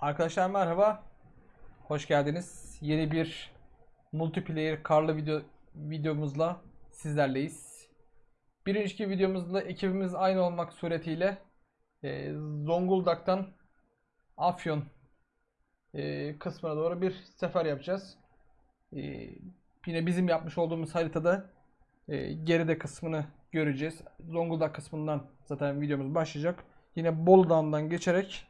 Arkadaşlar merhaba. Hoş geldiniz. Yeni bir multiplayer karlı video videomuzla sizlerleyiz. Bir önceki videomuzda ekibimiz aynı olmak suretiyle e, Zonguldak'tan Afyon e, kısmına doğru bir sefer yapacağız. E, yine bizim yapmış olduğumuz haritada e, geride kısmını göreceğiz. Zonguldak kısmından zaten videomuz başlayacak. Yine Bolu Dağı'ndan geçerek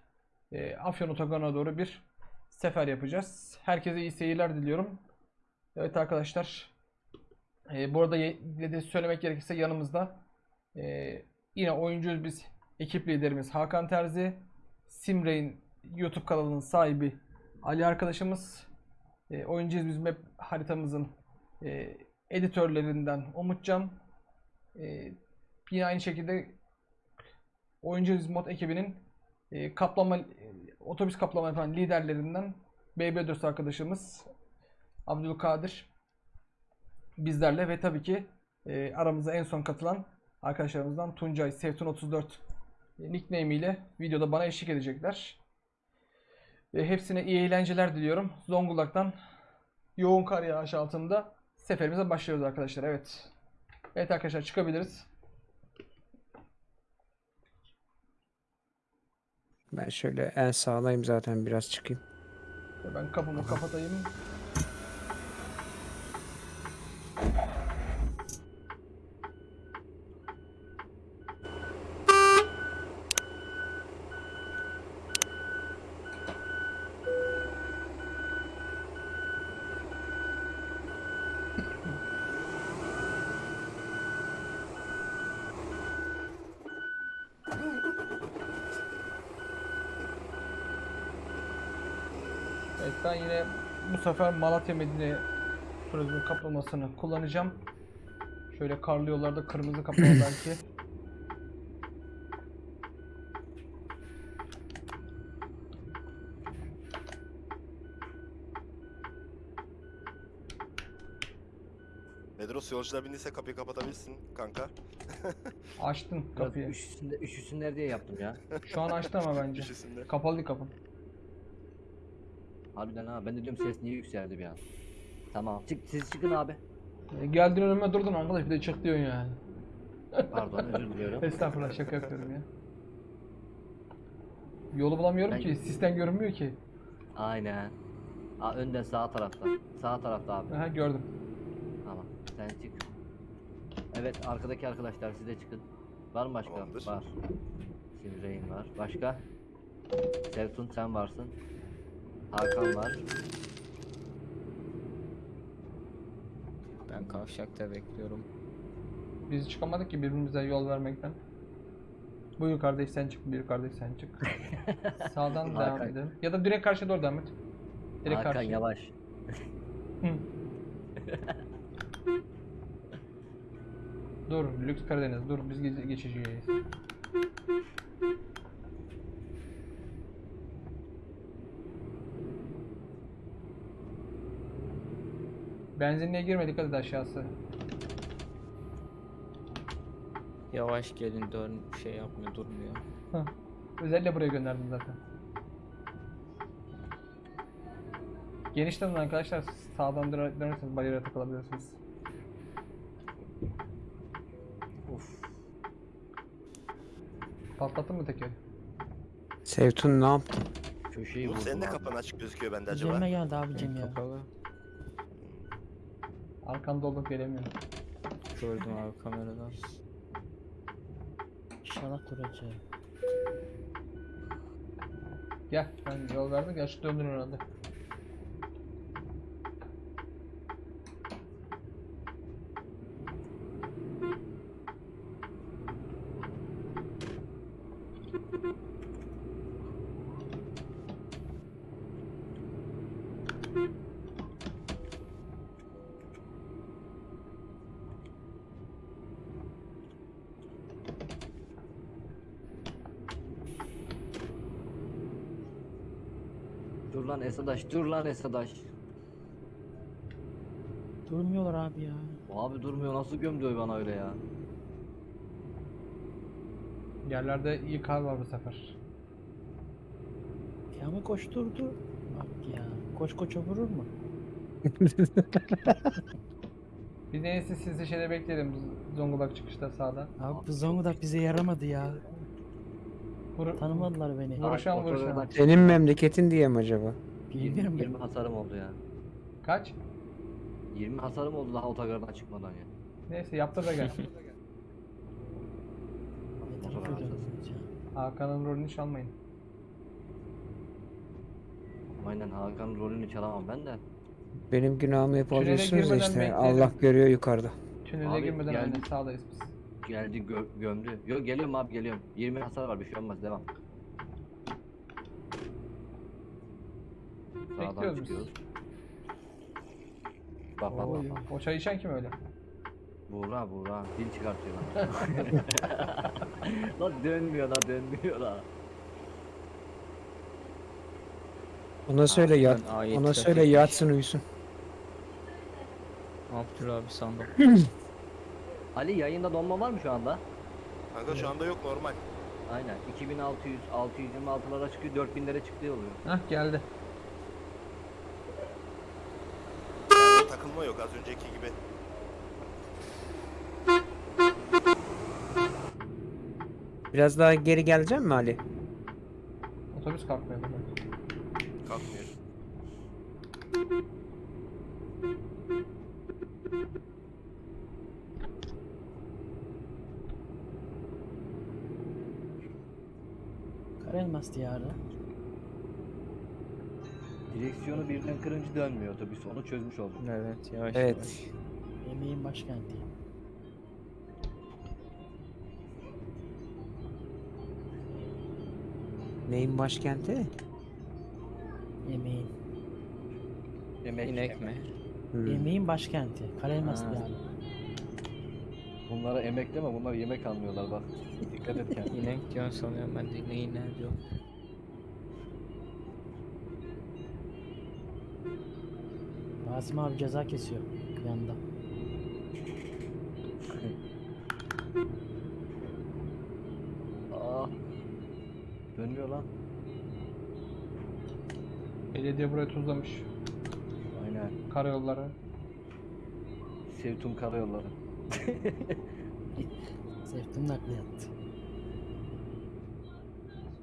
e, Afyon Otogarı'na doğru bir sefer yapacağız. Herkese iyi seyirler diliyorum. Evet arkadaşlar. E, bu arada söylemek gerekirse yanımızda e, yine oyuncuyuz biz. Ekip liderimiz Hakan Terzi. Simray'ın YouTube kanalının sahibi Ali arkadaşımız. E, oyuncuyuz biz map haritamızın e, editörlerinden Umutcan. E, yine aynı şekilde Oyuncuyuz mod ekibinin e, kaplama e, otobüs kaplama yapan liderlerinden BB4 arkadaşımız Abdülkadir bizlerle ve tabii ki e, aramıza en son katılan arkadaşlarımızdan Tuncay Sevtun 34 nickname ile videoda bana eşlik edecekler. Ve hepsine iyi eğlenceler diliyorum. Zonguldak'tan yoğun kar yağışı altında seferimize başlıyoruz arkadaşlar. Evet. Evet arkadaşlar çıkabiliriz. Ben şöyle en sağdayım zaten biraz çıkayım. Ben kapımı kapatayım. Ben yine bu sefer Malatya Medine turizmin kaplamasını kullanacağım. Şöyle karlı yollarda kırmızı kaplama belki. Medros yolcular bindiyse kapıyı kapatabilirsin kanka. Biraz kapıyı. üşüsünler, üşüsünler diye yaptım ya. Şu an açtı ama bence. Köşesinde. Kapalı kapı. Harbiden ha ben de diyorum ses niye yükseldi bir an. Tamam çık siz çıkın abi. E, Geldin önüme durdun arkadaş bir de çık diyorsun yani. Pardon özür diliyorum. Estağfurullah şaka yapıyorum ya. Yolu bulamıyorum Ben- ki. Sistem görünmüyor ki. Aynen. Aa, önden sağ tarafta. Sağ tarafta abi. Aha gördüm. Tamam sen çık. Evet arkadaki arkadaşlar siz de çıkın. Var mı başka? Tamamdır. Var. Simreyn var. Başka? Sevtun sen varsın. Hakan var. Ben kavşakta bekliyorum. Biz çıkamadık ki birbirimize yol vermekten. Buyur kardeş sen çık, buyur kardeş sen çık. Sağdan devam Hakan. edelim. Ya da direkt karşıya doğru devam et. Direkt Hakan karşıya. yavaş. Hı. dur, Lüks Karadeniz, dur biz ge- geçeceğiz. Benzinliğe girmedik hadi de aşağısı. Yavaş gelin dön şey yapmıyor durmuyor. Hah. Özellikle buraya gönderdim zaten. Genişten arkadaşlar sağdan döner- dönerseniz bariyere takılabilirsiniz. Of. Patlattın mı tekeri? Sevtun ne yaptın? Köşeyi Bu vurdum senin de abi. kapan açık gözüküyor bende acaba. Üzerime geldi abicim ya. Kapalı. Arkamda olup gelemiyorum. Gördüm abi kameradan. İnşallah duracak. Gel ben yol verdim gel şu döndür herhalde. Dur lan Esadaş, dur lan Esadaş. Durmuyorlar abi ya. Abi durmuyor nasıl gömdü bana öyle ya. Yerlerde iyi kar var bu sefer. Ya Adamı koşturdu. Bak ya. Koç koça vurur mu? Biz en iyisi sizi şeyde bekleyelim. Zonguldak çıkışta sağda. Abi bu Zonguldak bize yaramadı ya. Vur, Tanımadılar beni. Vuruşan vuruşan. Senin memleketin diye mi acaba? Bilmiyorum 20 ben. hasarım oldu ya. Kaç? 20 hasarım oldu daha otogardan çıkmadan ya. Neyse yaptır da gel. Hakan'ın rolünü çalmayın. Aynen Hakan rolünü çalamam ben de. Benim günahımı hep Tünele alıyorsunuz da girmeden işte. bekleyelim. Allah görüyor yukarıda. Tünele Abi, girmeden geldi. önce sağdayız biz. Geldi gö- gömdü. Yok geliyorum abi geliyorum. 20 hasar var bir şey olmaz devam. Bekliyoruz biz. çıkıyoruz. Bak bak bak. bak. o çay içen kim öyle? Buğra Buğra dil çıkartıyor lan. lan dönmüyor lan dönmüyor lan. Ona söyle yat. ben ayet Ona söyle trafik- yatsın uyusun. Abdül abi sandım. Ali yayında donma var mı şu anda? Kanka şu anda yok normal. Aynen 2600 626'lara çıkıyor 4000'lere çıktığı oluyor. Hah geldi. Takılma yok az önceki gibi. Biraz daha geri gelecek mi Ali? Otobüs kalkmıyor. Kalkmıyor. Karelmas diyarı. Direksiyonu birden kırınca dönmüyor otobüs onu çözmüş olduk. Evet yavaş yavaş. Evet. Yemeğin başkenti. Neyin başkenti? Yemeğin. Yemek, İnek mi? Hmm. Yemeğin başkenti. Karelmas Ha. diyarı. Bunlara emek deme bunlar yemek almıyorlar bak. Dikkat et kendine. İnek diyorsun sanıyorum ben de neyi ne diyor. Rasim abi ceza kesiyor yanda. Aa. Dönmüyor lan. Belediye buraya tuzlamış. Aynen. Karayolları. Sevtum karayolları. Sevdim nakliyat.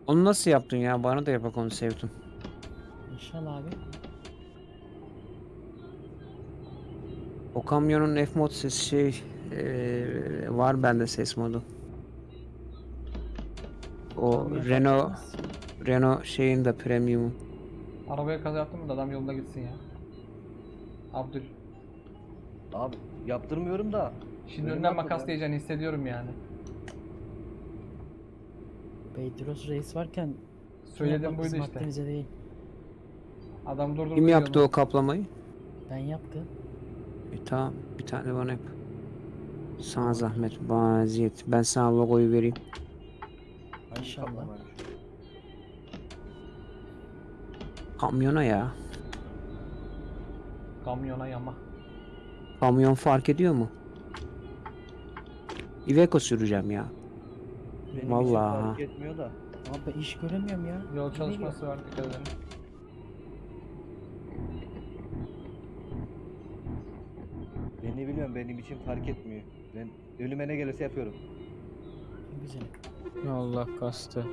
Onu nasıl yaptın ya? Bana da yapak onu sevdim. İnşallah abi. O kamyonun F-mod sesi şey eee, var bende ses modu. O Kamyon Renault. Renault şeyin de premium. Arabaya kaza yaptın mı da adam yolunda gitsin ya. Abdül. Abi yaptırmıyorum da. Şimdi atladı makas ya. diyeceksin hissediyorum yani. Beytiros Reis varken Söyledim buydu işte. değil. Adam durdurdu. Kim yaptı o kaplamayı? Ben yaptım. E, tamam bir tane bana yap. Sana zahmet bana eziyet. Ben sana logoyu vereyim. İnşallah. Kamyona ya. Kamyona yama. Kamyon fark ediyor mu? Iveco süreceğim ya. Benim Vallahi fark etmiyor da. Abi ben iş göremiyorum ya. Yol çalışması var dikkat edin. Biliyorum benim için fark etmiyor. Ben önüme ne gelirse yapıyorum. Güzel. Allah kastı.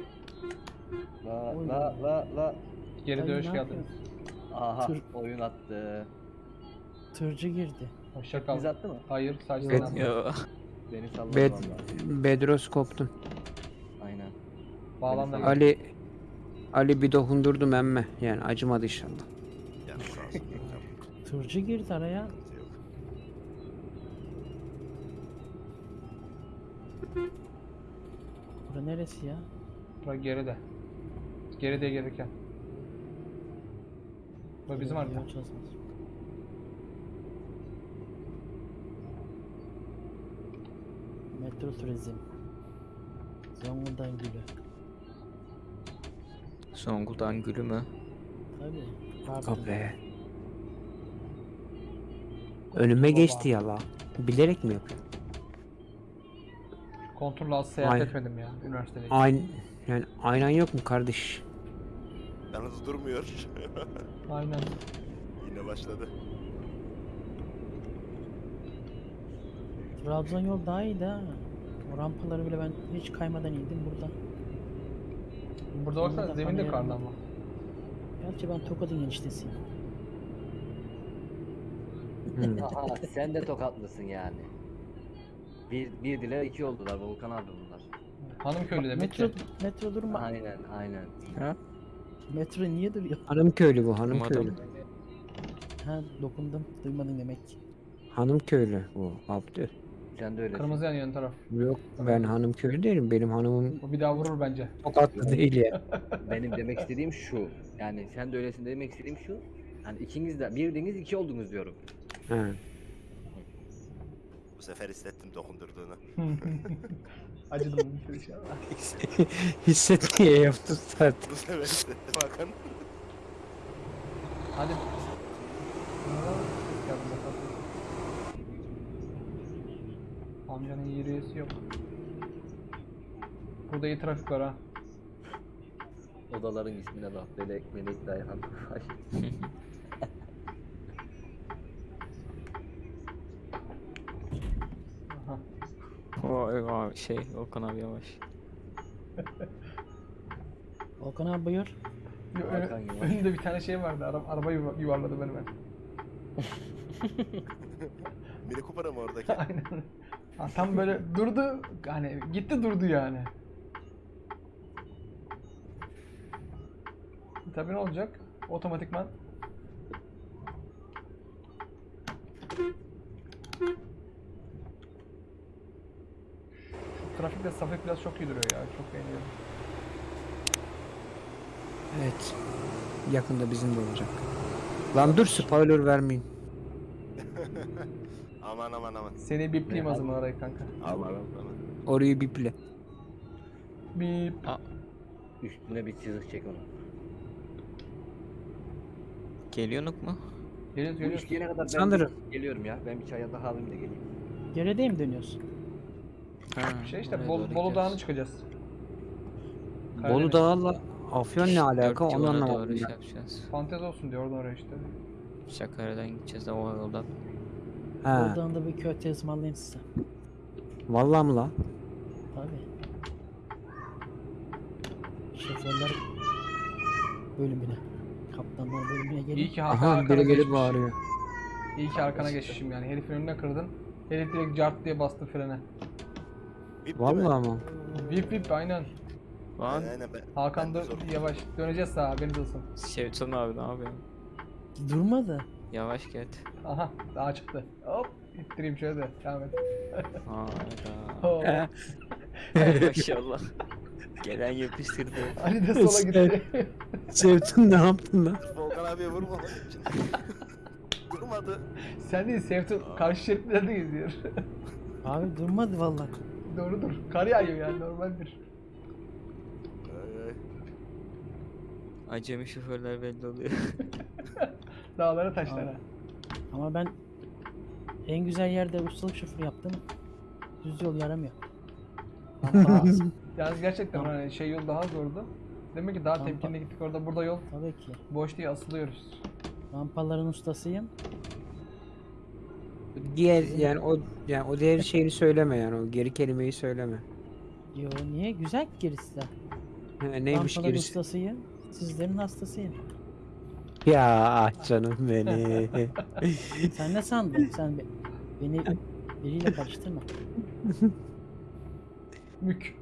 La Oy. la la la. Geri Dayı dönüş ne yapıyorsun? Aha Tır- oyun attı. Tırcı girdi. Hoşça kal. Biz attı mı? Hayır sadece sen attın. Beni salladı Bed valla. Bedros koptun. Aynen. Gel. Ali Ali bir dokundurdum emme. Yani acımadı inşallah. Yani sağ olsun. Tırcı girdi araya. sıkıntı yok. Bura neresi ya? Bura geride. Geride gelirken. Bu bizim harita. Metro turizm. Zonguldak gülü. Zonguldak gülü mü? Tabii. Pardon. Önüme geçti ya la. Bilerek mi yapıyor? Kontrol az seyahat Aynen. etmedim ya üniversitede. Aynı yani aynen yok mu kardeş? Yalnız durmuyor. Aynen. Yine başladı. Trabzon yol daha iyiydi ha. O rampaları bile ben hiç kaymadan indim burada. Burada baksana Burada zemin de karlı yani. ama. Gerçi ben Tokat'ın eniştesiyim. Hmm. Aha sen de tokatlısın yani. Bir, bir dile iki oldular Volkan abi bunlar. Hanım köylü demek Metro, ki. metro durma. Aynen aynen. Metro niye duruyor? Hanım köylü bu, hanım Umarım. köylü. Ha dokundum. Duymadın demek ki. Hanım köylü bu, Abdü. Sen de öylesin. Kırmızı yanıyor ön taraf. Yok ben hanım köylü değilim. Benim hanımım O bir daha vurur bence. tokatlı değil ya. Benim demek istediğim şu. Yani sen de öylesin demek istediğim şu. Yani ikiniz de birdiniz iki oldunuz diyorum. Ha. Bu sefer hissettim dokundurduğunu. Acıdım bir şey. Hisset diye yaptı zaten. Bu sefer hissettim Hakan. Hadi. Amcanın yürüyesi yok. Burada iyi trafik var ha. Odaların ismine bak. Melek, Melek Dayhan. Ay. Aha. Vay vay şey Okan abi yavaş. Volkan abi buyur. Yo, Hakan yavaş. önümde bir tane şey vardı. Ara, araba yuva- yuvarladı beni ben. Mini Cooper'a mı oradaki? Aynen. Ha, tam böyle durdu. Hani gitti durdu yani. Tabii ne olacak? Otomatikman. Trafikte Safet biraz çok iyi duruyor ya. Çok beğeniyorum. Evet. Yakında bizim de olacak. Lan dur spoiler vermeyin. aman aman aman. Seni bipleyeyim o zaman arayı kanka. Aman aman. Orayı biple. Bip. Üstüne bir çizik çek onu. Geliyorsunuz mu? Geliyoruz Bu geliyoruz. gelene kadar ben Sanırım. geliyorum ya. Ben bir çaya daha alayım da geleyim. Gerideye mi dönüyorsun? Ha, Şey işte Bol, Bolu Dağı'na çıkacağız. Bolu Karadeniz. Dağı'la Afyon ne alaka onu anlamadım. ben. şey yapacağız. Fantezi olsun diyor oradan oraya işte. Sakarya'dan gideceğiz de o yoldan. Ha. Oradan da bir köfte ısmarlayayım size. Vallahi mı la? Tabii. Şoförler bölümüne. Kaptanlar bölümüne İyi gelin. ki Hakan Aha arkana biri gelip bağırıyor. İyi ki arkana geçmişim yani. Herifin önüne kırdın. Herif direkt cart diye bastı frene. Bip mi? Vallahi mı? Vip vip aynen. Lan Aynen, aynen, ben- Hakan da yavaş. Döneceğiz sağa haberiniz olsun. Şevton abi ne yapıyorsun? Durmadı. Yavaş git. Aha daha çıktı. Hop ittireyim şöyle de. Devam et. Hayda. Maşallah. Gelen yapıştırdı. Ali de sola gitti. Sevtun ne yaptın lan? Volkan abiye için. Durmadı. Sen değil Sevtun karşı şeritlerde geziyor. Abi durmadı vallahi. Doğrudur. Kar yağıyor yani normaldir. Ay, ay. Acemi şoförler belli oluyor. Dağlara taşlara. Ama ben en güzel yerde ustalık şoförü yaptım. Düz yol yaramıyor. Daha- Yalnız gerçekten hani şey yol daha zordu. Demek ki daha Tamam. temkinli gittik orada. Burada yol Tabii ki. boş diye asılıyoruz. Rampaların ustasıyım. Diğer yani o yani o diğer şeyini söyleme yani o geri kelimeyi söyleme. Yo niye? Güzel gerisi de. Ha, neymiş Rampaların gerisi? ustasıyım. Sizlerin hastasıyım. Ya ah canım beni. Sen ne sandın? Sen be- beni biriyle karıştırma. Mük.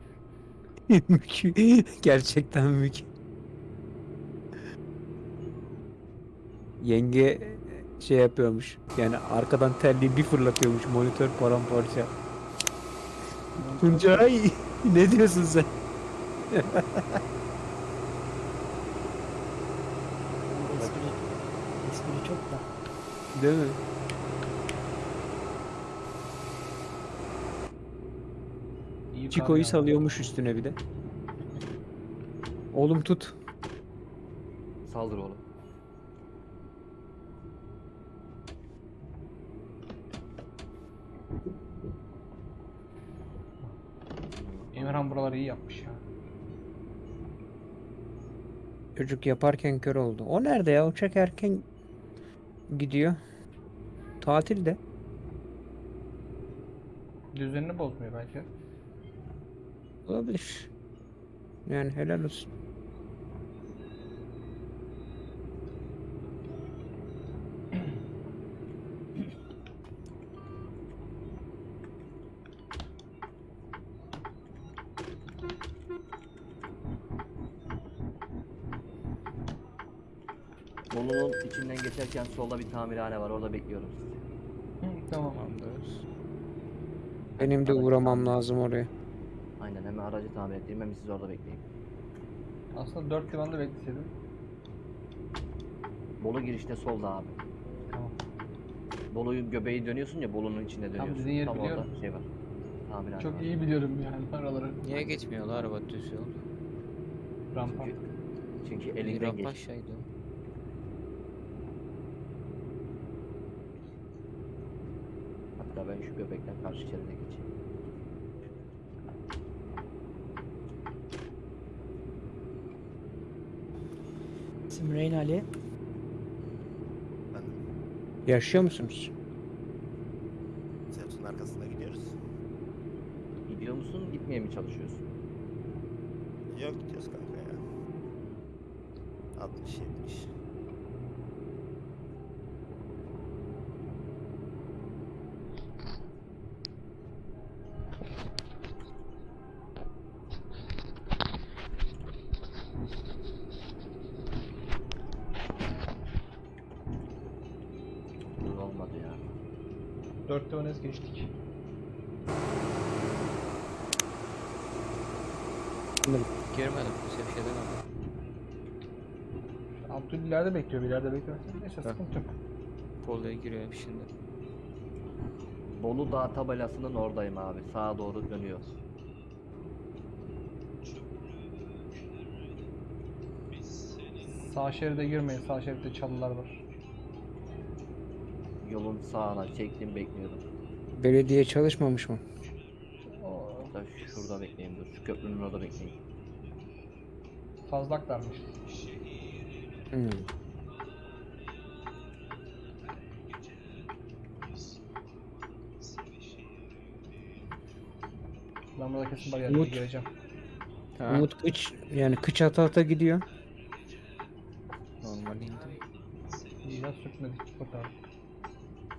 Mük. Gerçekten mük. Yenge şey yapıyormuş. Yani arkadan terliği bir fırlatıyormuş. Monitör paramparça. Tuncay ne diyorsun sen? espri, espri çok da. Değil mi? İyi Çiko'yu salıyormuş üstüne bir de. Oğlum tut. Saldır oğlum. Emirhan buraları iyi yapmış ya. Çocuk yaparken kör oldu. O nerede ya? Uçak erken gidiyor. Tatilde. Düzenini bozmuyor belki. Olabilir. Yani helal olsun. Bolu'nun içinden geçerken solda bir tamirhane var. Orada bekliyorum sizi. Hı, tamam. Tamamdır. Benim de uğramam lazım oraya. Aynen hemen aracı tamir ettireyim. Hemen siz orada bekleyin. Aslında 4 limanda bekleseydim. Bolu girişte solda abi. Tamam. Bolu'yu göbeği dönüyorsun ya Bolu'nun içinde dönüyorsun. dediğin yeri Tam orada biliyorum. şey var. Tamirhane Çok var. iyi biliyorum yani araları. Niye geçmiyorlar araba düz yol? Rampa. Çünkü, çünkü elinden rampa geç. aşağıydı. Hatta ben şu göbekten karşı şeride geçeyim. İsim Reyn Ali. Ben Yaşıyor musunuz? Sevsun'un arkasında gidiyoruz. Gidiyor musun? Gitmeye mi çalışıyorsun? Yok gidiyoruz kanka ya. 60 70. Dur olmadı ya. 4'te önes geçtik. Girmedim. Kimse bir şey demedi. Abdül ileride bekliyor, bir ileride bekliyor. Neyse Heh. sıkıntı yok. Polo'ya giriyor şimdi. Bolu Dağ tabelasının oradayım abi. Sağa doğru dönüyor. Sağ şeride girmeyin, sağ şeritte çalılar var. Yolun sağına çektim bekliyorum. Belediye çalışmamış mı? O Hatta şurada bekleyeyim dur. Şu köprünün orada bekleyeyim. fazlaklarmış. Hmm. Ben burada kesin bariyer Umut. gireceğim. Umut kıç yani kıç ata ata gidiyor. Normal indi. Ya sürtmedik, kurtardık.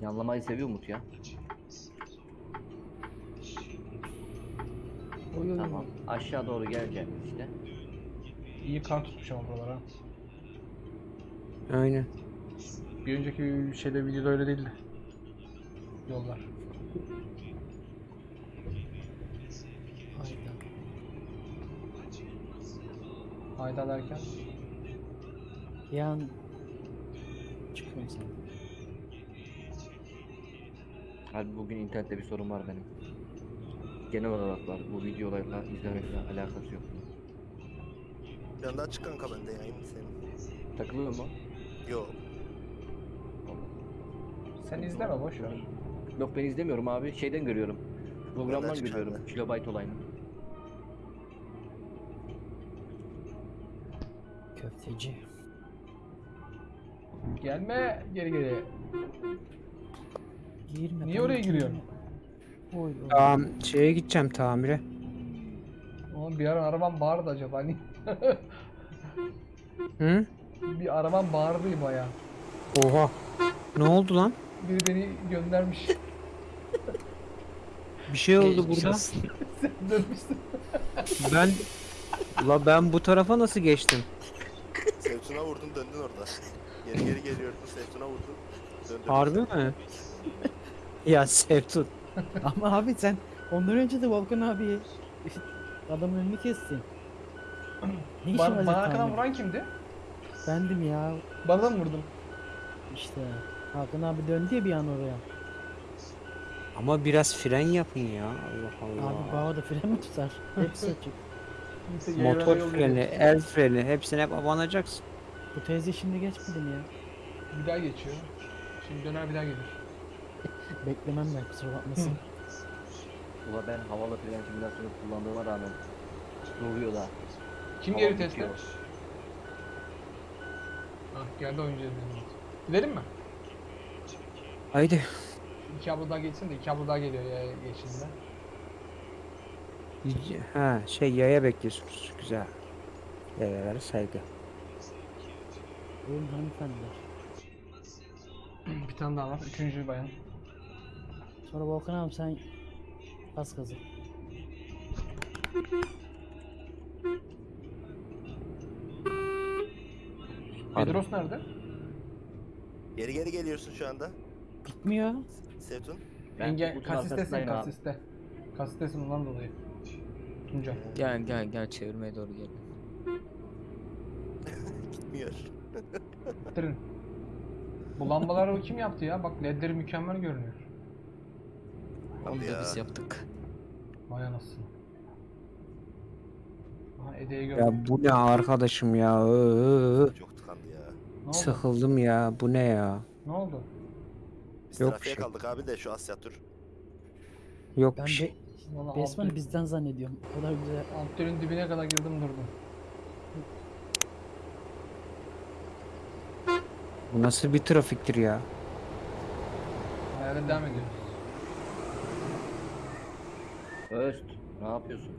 Yanlamayı seviyor Umut ya. Oy, oy, oy. Tamam. Aşağı doğru geleceğim işte. İyi kar tutmuş ama buralara. Aynen. Bir önceki şeyde videoda öyle değildi. Yollar. Hayda. Hayda derken Yan çıkıyorum sen. Abi bugün internette bir sorun var benim. Genel olarak var. Bu videolarla izlemekle alakası yok. Bir anda açık kanka bende yayın senin. Takılıyor mu? Yok. sen izleme boş ver. Yok ben izlemiyorum abi. Şeyden görüyorum. Programdan görüyorum. bende. Kilobayt olayını. Köfteci. Gelme geri geri. Girme. Niye ben oraya girme. giriyorsun? Oy oy. Tamam şeye gideceğim tamire. Oğlum bir ara arabam bağırdı acaba hani Hı? Bir arabam bağırdı baya. Oha. Ne oldu lan? Biri beni göndermiş. Bir şey oldu Geçmiş burada. olsun. Sen dönmüşsün. Ben La ben bu tarafa nasıl geçtim? Sevsun'a vurdun döndün orada. Geri geri geliyordun Sevsun'a vurdun. Döndün. Harbi mi? ya Sevtun. Ama abi sen ondan önce de Volkan abi adamın önünü kestin. Ne işin Bana, zaten arkadan abi? vuran kimdi? Bendim ya. Bana da mı vurdun? İşte Hakan abi döndü ya bir an oraya. Ama biraz fren yapın ya. Allah Allah. Abi bağda fren mi tutar? Hepsi açık. Motor yol freni, el freni hepsine hep abanacaksın. Bu teyze şimdi geçmedi mi ya? Bir daha geçiyor. Şimdi döner bir daha gelir. Beklemem ben kusura bakmasın. Ula ben havalı fren simülasyonu kullandığıma rağmen duruyor da. Kim Hava geri bitiyor. Ah geldi oyuncu dediğimiz. Gidelim mi? Haydi. İki abla daha geçsin de iki abla daha geliyor ya geçinde. Ha şey yaya bekliyorsunuz. Güzel. Yayalara saygı. Buyurun hanımefendiler. Bir tane daha var. Üçüncü bayan. Sonra Volkan abi sen bas gazı. Bedros nerede? Geri geri geliyorsun şu anda. Gitmiyor. Sevtun. Ben Enge kasistesin kasiste. Kasistesin ondan dolayı. Tunca. Gel gel gel çevirmeye doğru gel. Gitmiyor. Bitirin. Bu lambaları kim yaptı ya? Bak ledleri mükemmel görünüyor. Onu da biz yaptık. Vay anasını. Aha Ede'yi gördüm. Ya bu ne arkadaşım ya? Çok. Ne oldu? Sıkıldım ya. Bu ne ya? Ne oldu? Biz Yok trafiğe bir şey. kaldık abi de şu Asya tur. Yok Ben bir şey. be Valla Besman'ı alt, bizden zannediyorum. O kadar güzel. alt tünelin dibine kadar girdim durdum. Bu nasıl bir trafiktir ya? Hayale devam ediyoruz. Öst. Ne yapıyorsun?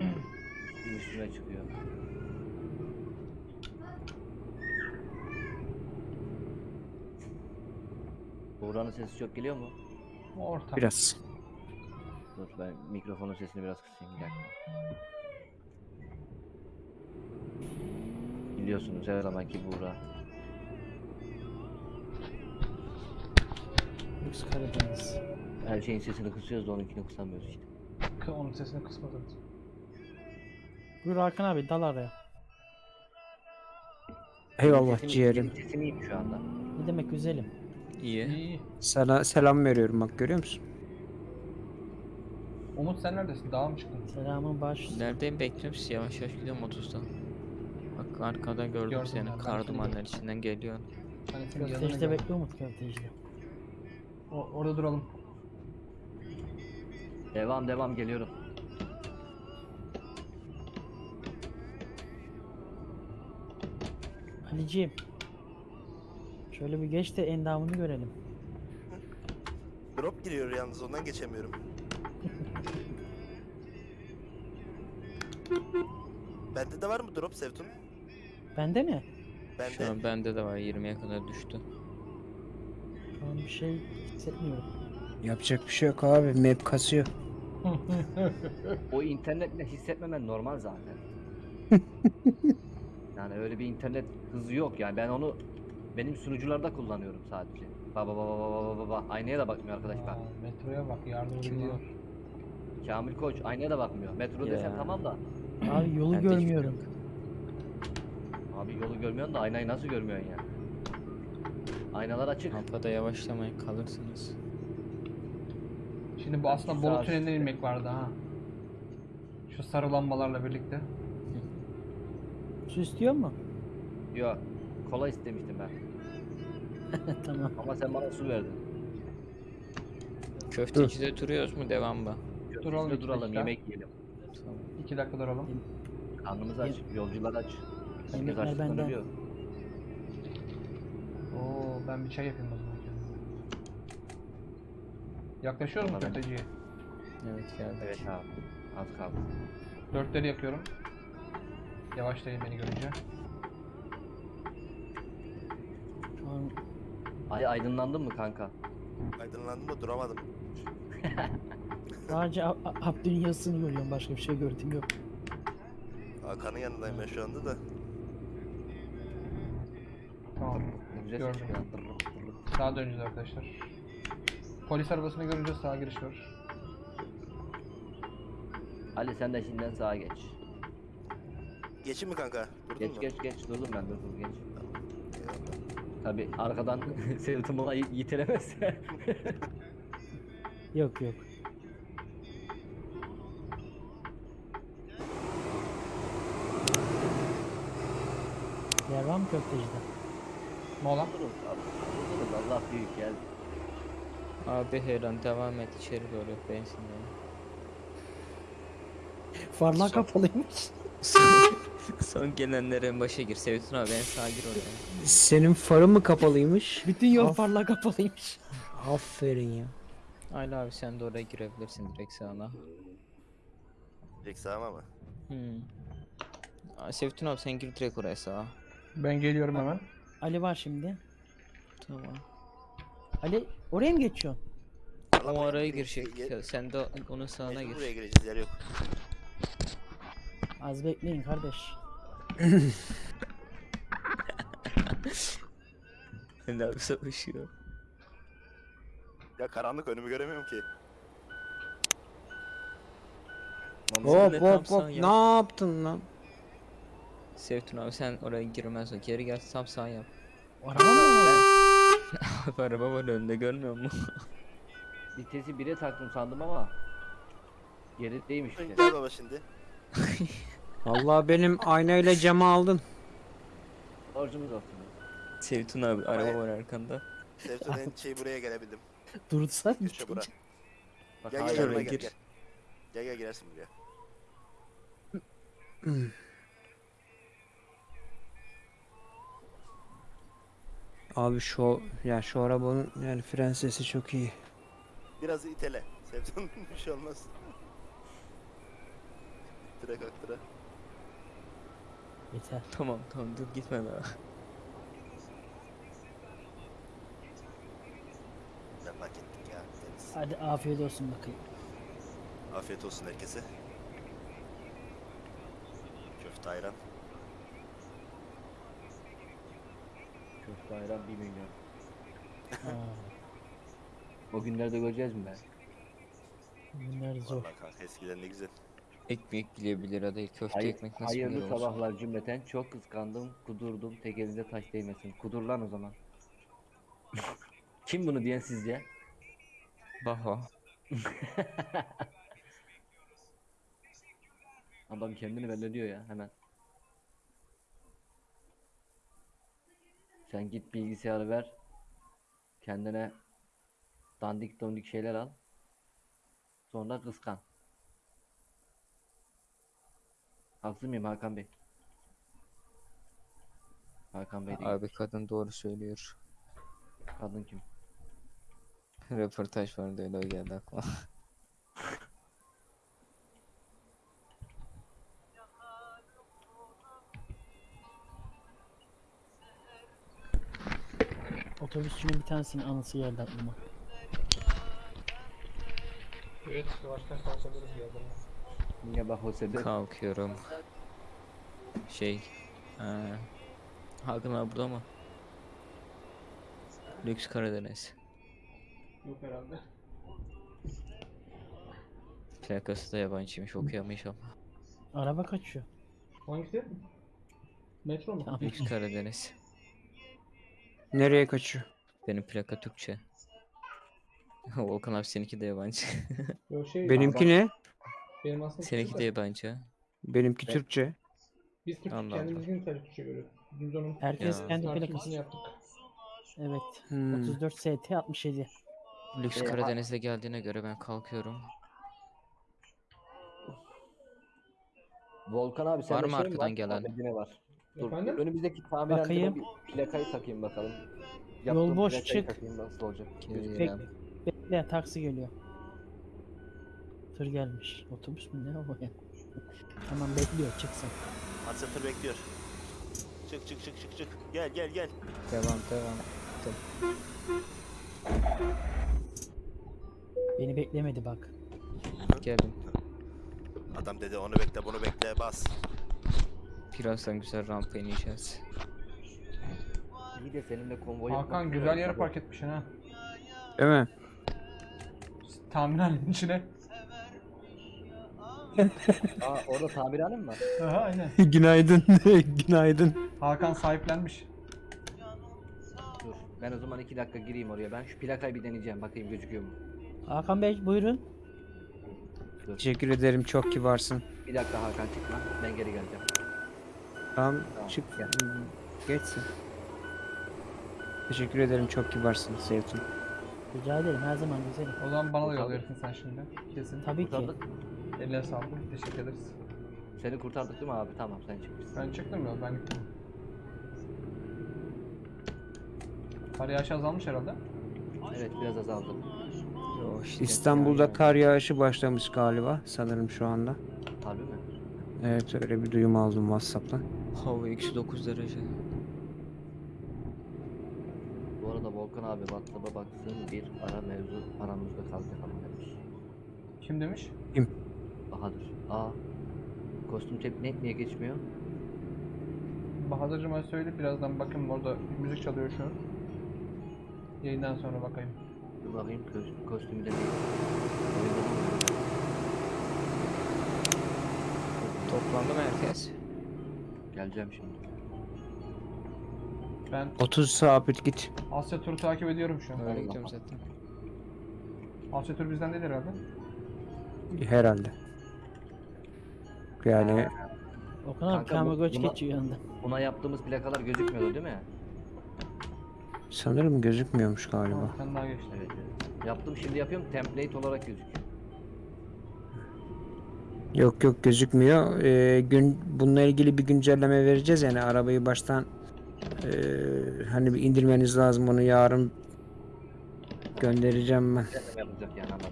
Üstüne çıkıyor. Buğra'nın sesi çok geliyor mu? Orta. Biraz. Dur ben mikrofonun sesini biraz kısayım bir dakika. Biliyorsunuz her zamanki Buğra. Lüks Karadeniz. Her şeyin sesini kısıyoruz da onunkini kısamıyoruz işte. K- Onun sesini kısmadım. Buyur Hakan abi dal araya. Eyvallah Sesim- ciğerim. benim Sesim iyi şu anda. Ne demek güzelim. İyi. İyi. Sana selam veriyorum bak görüyor musun? Umut sen neredesin? Dağa mı çıktın? Selamın baş. Neredeyim bekliyorum sizi yavaş yavaş gidiyorum 30'dan. Bak arkada gördüm, Gördüm seni ben, ben kar seni dumanlar gördüm. içinden geliyor. Hani senin yanına Köftecide geldim. bekle Umut köftecide. O- orada duralım. Devam devam geliyorum. Ali'ciğim. Şöyle bir geç de endamını görelim. Drop giriyor yalnız ondan geçemiyorum. Bende de var mı drop Sevtun? Bende mi? Şu Bende. an bende de var 20'ye kadar düştü. Şu an bir şey hissetmiyorum. Yapacak bir şey yok abi. Map kasıyor. O internetle hissetmemen normal zaten. yani öyle bir internet hızı yok yani ben onu benim sunucularda kullanıyorum sadece. Baba baba baba baba baba aynaya da bakmıyor arkadaş bak. Aa, metroya bak yardım ediyor. Kamil Koç aynaya da bakmıyor. Metro desem Ya. tamam da. Abi yolu şey görmüyorum. Abi yolu görmüyorsun da aynayı nasıl görmüyorsun ya? Aynalar açık. Rampada yavaşlamayın kalırsınız. Şimdi bu aslında Bolu üstte. tünelinden inmek vardı ha. Şu sarı lambalarla birlikte. Su istiyor mu? Yok. Kola istemiştim ben. tamam. Ama sen bana su verdin. Köftecide duruyoruz mu devam mı? Duralım iki duralım dakika. yemek yiyelim. Tamam. İki dakika duralım. Karnımız aç, yolcular aç. Herkes Yemekler açlıktan benden. ölüyor. Oo ben bir çay yapayım o zaman. Bana ben- köfteciye? Evet geldik. Evet abi. Az kaldı. Dörtleri yakıyorum. Yavaşlayın beni görünce. Ay aydınlandın mı kanka? Aydınlandım da duramadım. sadece A- A- Abdü'nün yazısını görüyorum. Başka bir şey gördüğüm yok. Hakan'ın yanındayım ben şu anda da. Tamam. Güzel Gördüm. çıkıyor. Sağa döneceğiz arkadaşlar. Polis arabasını görünce sağa giriş var. Ali sen de şimdiden sağa geç. Geçin mi kanka? Durdun Geç mu? geç geç durdum ben durdum geç. Tabi arkadan Sevdim bana yitelemezse. Yok yok. Yer var mı köftecide? Mola. Allah büyük gel. Abi her an devam et içeri doğru benzinle. Farlar kapalıymış. Son, en başa gir. Sevtun abi en sağa gir oraya. Senin farın mı kapalıymış? Bütün yol Of. farlar kapalıymış. Aferin ya. Ayla abi sen de oraya girebilirsin direkt sağına. Direkt sağıma mı? Hmm. Aa, Sevtun abi sen gir direkt oraya sağa. Ben geliyorum hemen. Ali var şimdi. Tamam. Ali oraya mı geçiyorsun? O araya girecek. Sen de onun sağına mecbur gir. Buraya gireceğiz yer yok. Az bekleyin kardeş. Ali abi savaşıyor. Ya karanlık önümü göremiyorum ki. Hop hop hop ne yaptın lan? Sevtun abi sen oraya girmez o. Geri gel tam sağ yap. Araba mı? var? Araba var önünde görmüyor musun? Vitesi 1'e taktım sandım ama gerideymiş bir Gel baba şimdi. Vallahi benim aynayla camı aldın. Borcumuz olsun. Sevtun abi araba var arkanda. Sevtun en şey buraya gelebildim. Dursan Köşe bura. Bak Gel hala gel yanıma gel gir. gel. Gel gel girersin buraya. Abi şu ya şu arabanın yani fren sesi çok iyi. Biraz itele. Sevtun bir şey olmaz. Tıra kalk tıra. Yeter. Tamam tamam dur gitme daha. Ettik ya. Deniz. Hadi afiyet olsun bakayım. Afiyet olsun herkese. Köfte ayran. Köfte ayran 1 milyon. Aa, O günlerde göreceğiz mi ben? bunlar zor. Vallahi kanka eskiden ne güzel. Ekmek bile 1 lira değil. Köfte Hayır, ekmek nasıl 1 hayırlı lira olsun? sabahlar cümleten. Çok kıskandım, kudurdum. Tek elinde taş değmesin. Kudur lan o zaman. Kim bunu diyen sizce? Baho. Adam kendini belli diyor ya hemen. Sen git bilgisayarı ver. Kendine dandik dandik şeyler al. Sonra kıskan. Haksız mıyım Hakan Bey? Hakan Bey değil. Abi kadın doğru söylüyor. Kadın kim? Röportaj vardı öyle o geldi aklıma. Otobüsçünün bir tanesinin anısı geldi aklıma. Evet, yavaştan kalkabiliriz birazdan. Niye bak o sebep? Kalkıyorum. Şey. eee Hakan abi burada mı? Lüks Karadeniz. Yok herhalde. Plakası da yabancıymış okuyamayış ama. Araba kaçıyor. Hangisi? Metro mu? Tamam. Lüks Karadeniz. Nereye kaçıyor? Benim plaka Türkçe. Volkan abi seninki de yabancı. Yok şey. Benimki ne? Benim aslında seninki de yabancı. Benimki Ben- Türkçe. Biz Türkçe Allah kendimizin tabii Türkçe görüyoruz. Biz onun Herkes Ya. kendi tartışmasını plakası. yaptık. Evet. Hmm. 34 ST 67. Lüks Ee, ha- geldiğine göre ben kalkıyorum. Volkan abi sende Var mı şey arkadan gelen? Bende ne var? Dur, Efendim? önümüzdeki tamirhanede Bakayım. bir plakayı takayım bakalım. Yol boş, plakayı çık. takayım nasıl olacak? Geliyorum. Bekle taksi geliyor. Tır gelmiş. Otobüs mü ne o ya? Tamam bekliyor çıksın. Aksatır bekliyor. Çık çık çık çık çık. Gel gel gel. Devam devam. Beni beklemedi bak. Geldim. Adam dedi onu bekle bunu bekle bas. Birazdan güzel rampa ineceğiz. İyi de seninle konvoy Hakan güzel yere park etmişsin ha. Değil mi? Tamirhanenin içine. Aa orada tamirhane mi var? Aha aynen. Günaydın. Günaydın. Hakan sahiplenmiş. Dur. Ben o zaman iki dakika gireyim oraya. Ben şu plakayı bir deneyeceğim. Bakayım gözüküyor mu? Hakan Bey buyurun. Dur. Teşekkür ederim çok kibarsın. Bir dakika Hakan çıkma. Ben geri geleceğim. Tamam Tamam, çık. gel. Geçsin. Teşekkür ederim çok kibarsın Sevtun. Rica ederim her zaman güzelim. O zaman bana da yolluyorsun sen şimdi. Kesin. Tabii ki. Kurtardık. Eline sağlık. Teşekkür ederiz. Seni kurtardık değil mi abi? Tamam sen çıkmışsın. Ben çıktım ya ben gittim. Kar yağışı azalmış herhalde. Evet biraz azaldı. Yo, işte İstanbul'da kar yağışı başlamış galiba sanırım şu anda. Harbi mi? Evet öyle bir duyum aldım WhatsApp'tan. Hava eksi 9 derece. Bu arada Volkan abi WhatsApp'a baksın bir ara mevzu aramızda kaldı falan demiş. Kim demiş? Bahadır. Aa. Kostüm tep net niye geçmiyor? Bahadır'cıma söyle birazdan bakın orada müzik çalıyor şu an. Yayından sonra bakayım. Dur bakayım kostüm, kostümü de? Toplandı mı herkes? Geleceğim şimdi. Ben 30 sabit git. Asya turu takip ediyorum şu an. Öyle gidiyorum zaten. Asya tur bizden değil herhalde. Herhalde. Yani Okan abi Kanka bu- Kamagoç buna- geçiyor yanında. Buna yaptığımız plakalar gözükmüyordu değil mi? sanırım gözükmüyormuş galiba. Sen daha geçti. Evet, evet. Yaptım şimdi yapıyorum template olarak gözüküyor. Yok yok gözükmüyor. Ee, gün bununla ilgili bir güncelleme vereceğiz yani arabayı baştan ee, hani bir indirmeniz lazım onu yarın göndereceğim ben. Yapacak yani anladım.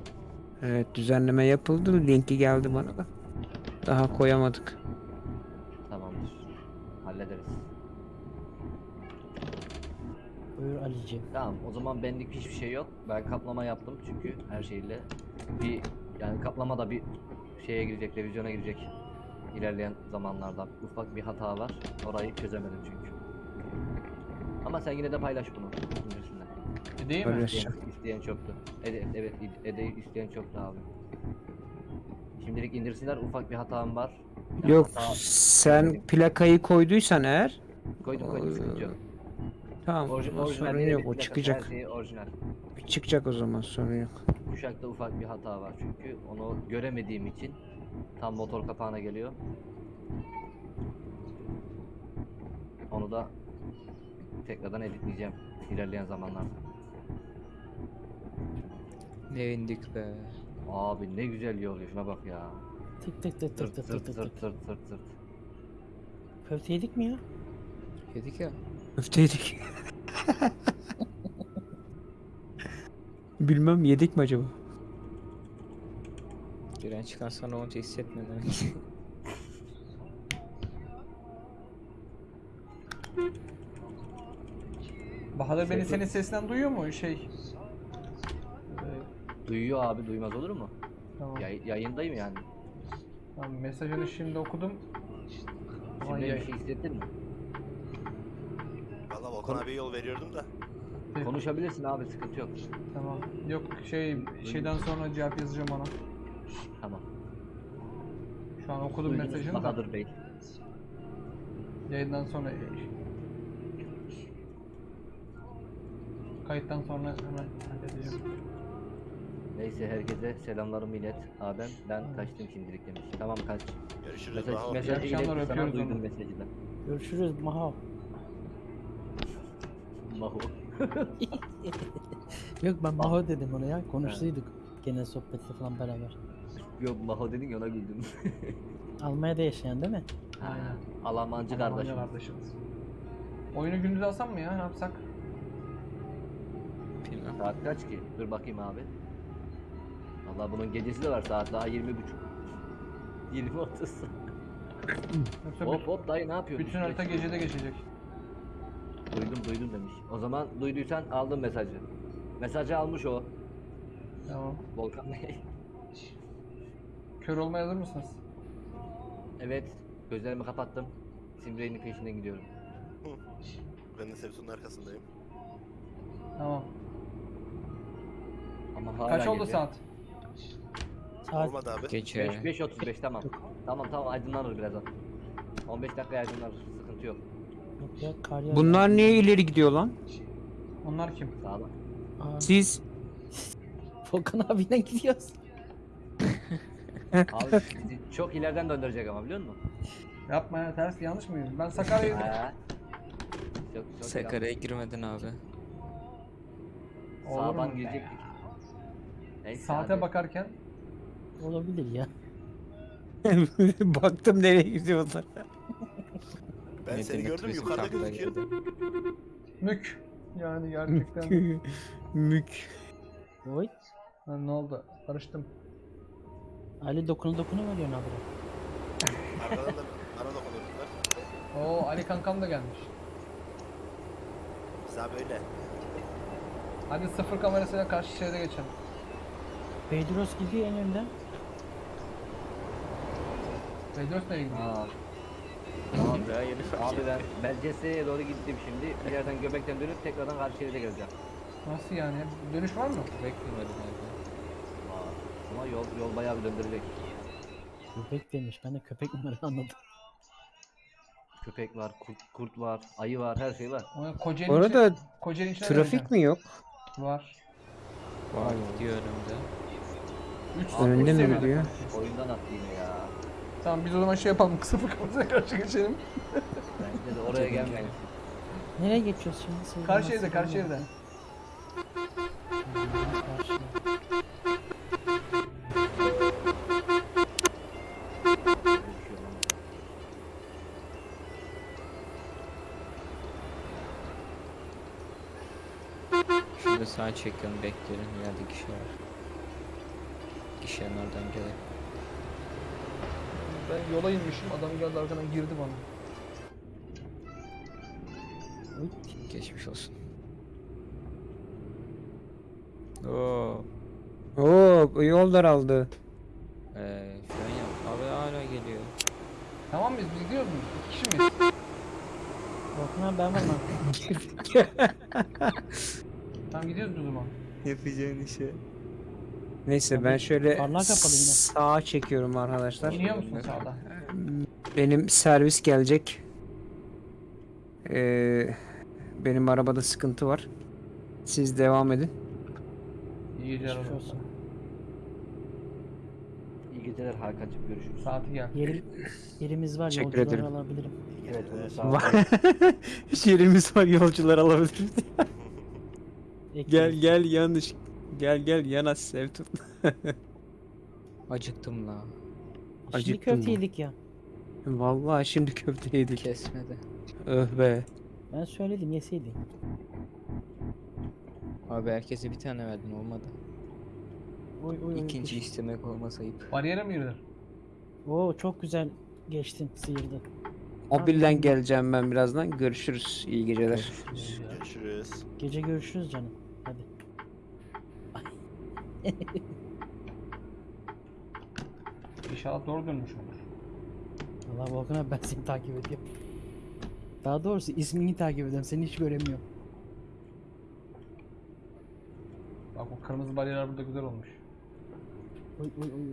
Evet düzenleme yapıldı. Linki geldi bana da. Daha koyamadık. Tamamdır. Hallederiz. Buyur Ali'ciğim. Tamam o zaman benlik hiçbir şey yok. Ben kaplama yaptım çünkü her şeyle bir yani kaplama da bir şeye girecek, revizyona girecek ilerleyen zamanlarda. Ufak bir hata var. Orayı çözemedim çünkü. Ama sen yine de paylaş bunu. indirsinler. E, değil mi? İsteyen, isteyen çoktu. Evet, evet Ede isteyen çoktu abi. Şimdilik indirsinler ufak bir hatam var. Yani Yok hata- sen plakayı koyduysan eğer koydum koydum sıkıntı yok. tamam Orji, orijinal sorun yok o çıkacak. Şeyi orijinal. Çıkacak o zaman sorun yok. Kuşakta ufak bir hata var çünkü onu göremediğim için tam motor kapağına geliyor. Onu da tekrardan editleyeceğim ilerleyen zamanlarda. Ne indik be. Abi ne güzel yol şuna bak ya. Tık tık tık tık Tırt tık tık tırt tık tırt tık. tırt tırt tırt. Köfte yedik mi ya? Yedik ya. Köfteydik. Bilmem yedik mi acaba? Giren çıkan sana onca hissetmeden. Bahadır beni senin sesinden duyuyor mu? Şey. Duyuyor abi duymaz olur mu? tamam. Yay- yayındayım yani. tamam. Mesajını şimdi okudum. Şimdi bir şey hissettin mi? Valla Volkan abiye yol veriyordum da. Konuşabilirsin abi sıkıntı yok. Tamam. Yok şey şeyden sonra cevap yazacağım ona. Tamam. Şu an okudum Duydunuz mesajını da. Bahadır Bey. Yayından sonra kayıttan sonra hemen halledeceğim. Neyse herkese selamlarımı ilet. Abim ben kaçtım şimdilik demiş. Tamam kaç. Görüşürüz. Mesaj, Baha. mesajı akşamlar, ilet sana öpüyoruz duydum onu. mesajı da. Görüşürüz Maho. Maho. Yok ben Maho dedim ona ya. Konuştuyduk. Genel sohbette falan beraber. Yok Maho dedin ya ona güldüm. Almanya'da yaşayan değil mi? Aynen. Alamancı Almanya kardeşim. kardeşimiz. Oyunu gündüz alsam mı ya? Ne yapsak? Saat kaç ki? Dur bakayım abi. Valla bunun gecesi de var saat daha 20 buçuk. 20 30. Yoksa hop büt- hop dayı ne yapıyorsun? bütün harita gecede geçecek. Duydum duydum demiş. O zaman duyduysan aldın mesajı. Mesajı almış o. Tamam. Volkan Bey. Kör olmaya hazır mısınız? evet. Gözlerimi kapattım. Simbrey'nin peşinden gidiyorum. Ben de Sevsun'un arkasındayım. Tamam. Ama hala Kaç oldu geliyor. saat? Saat Olmadı abi. Gece. 5 5 35 tamam. Tamam tamam aydınlanır birazdan. 15 dakika aydınlanır. Sıkıntı yok. yok ya kar yağıyor. Bunlar niye ileri gidiyor lan? Onlar kim? Sağlam. Aa, Siz Volkan abiyle gidiyoruz. Abi sizi çok ileriden döndürecek ama biliyor musun? Yapma ya ters yanlış mıyım? Ben Sakarya'yı Ha. Çok çok Sakarya'ya girmedin abi. Olur Sağdan mu? girecektik. Neyse saate hadi. bakarken Olabilir ya. Baktım nereye gidiyorlar. Ben seni Metin'in gördüm yukarıda kampına gözüküyor. Mük. Yani gerçekten. Mük. Oy. Ha, ne oldu? Karıştım. Ali dokunu dokunu veriyorsun abi. Arkadan da bana dokunurdular. Oo Ali kankam da gelmiş. Bize böyle. Hadi sıfır kamerasıyla karşı şeride geçelim. Pedros gidiyor en önden. Bedros nereye gidiyor? Aa, Abi ya yeni abi ben, ben Cesse'ye doğru gittim şimdi. Bir yerden göbekten dönüp tekrardan karşı şeride geleceğim. Nasıl yani? Dönüş var mı? Beklemedim abi. Aa, Ama yol, yol bayağı bir döndürecek. Köpek demiş. Ben de köpek numarası anladım. Köpek var, kurt, kurt var, ayı var, her şey var. O Kocaeli Orada Kocaeli içine Trafik döneceğim. mi yok? Var. Var gidiyor önümde. 3 Önünde mi gidiyor? Oyundan attı yine ya. Tamam biz o zaman şey yapalım. Sıfır kamerasıyla karşı geçelim. Bence de oraya gelmeyin. Nereye geçiyoruz şimdi? Söyle Karşı evde, karşı evde. Şurada sağa çekiyorum bekliyorum. Yerde kişi var. Kişinin oradan gelen. Ben yola inmişim. Adam geldi arkadan girdi bana. Geçmiş olsun. Oo. Oo yol daraldı. Ee, fren yap. Abi hala geliyor. Tamam mıyız? Biz gidiyoruz mu? İki kişi miyiz? Abi ben varım. Tamam gidiyoruz o zaman. Yapacağın işe. Neyse ben şöyle Farlar kapalı yine. sağa çekiyorum arkadaşlar. İniyor musun sağda? Benim servis gelecek. Ee, benim arabada sıkıntı var. Siz devam edin. İyi geceler Geçmiş olsun. olsun. İyi geceler Hakan'cığım görüşürüz. Saati gel. Yerim, yerimiz var. Teşekkür Yolcuları ederim. alabilirim. Evet bunu sağ ol. Var. Yerimiz var yolcular alabilir. Gel gel yanlış. Gel gel Yanas Sevtun. Acıktım la. Şimdi acıktın köfte mı? yedik ya. Vallahi şimdi köfte yedik. Kesmedi. Öh be. Ben söyledim yeseydin. Abi herkese bir tane verdin olmadı. Oy oy oy. İkinci istemek olmasa ayıp. Bariyere mi yürüdün? Oo çok güzel geçtin sıyırdın. Mobilden geleceğim ben birazdan. Görüşürüz. İyi geceler. Görüşürüz. Gece görüşürüz canım. İnşallah doğru dönmüş olur. Allah Volkan abi ben seni takip ediyorum. Daha doğrusu ismini takip ediyorum. Seni hiç göremiyorum. Bak bu kırmızı bariyerler burada güzel olmuş. Oy oy oy oy.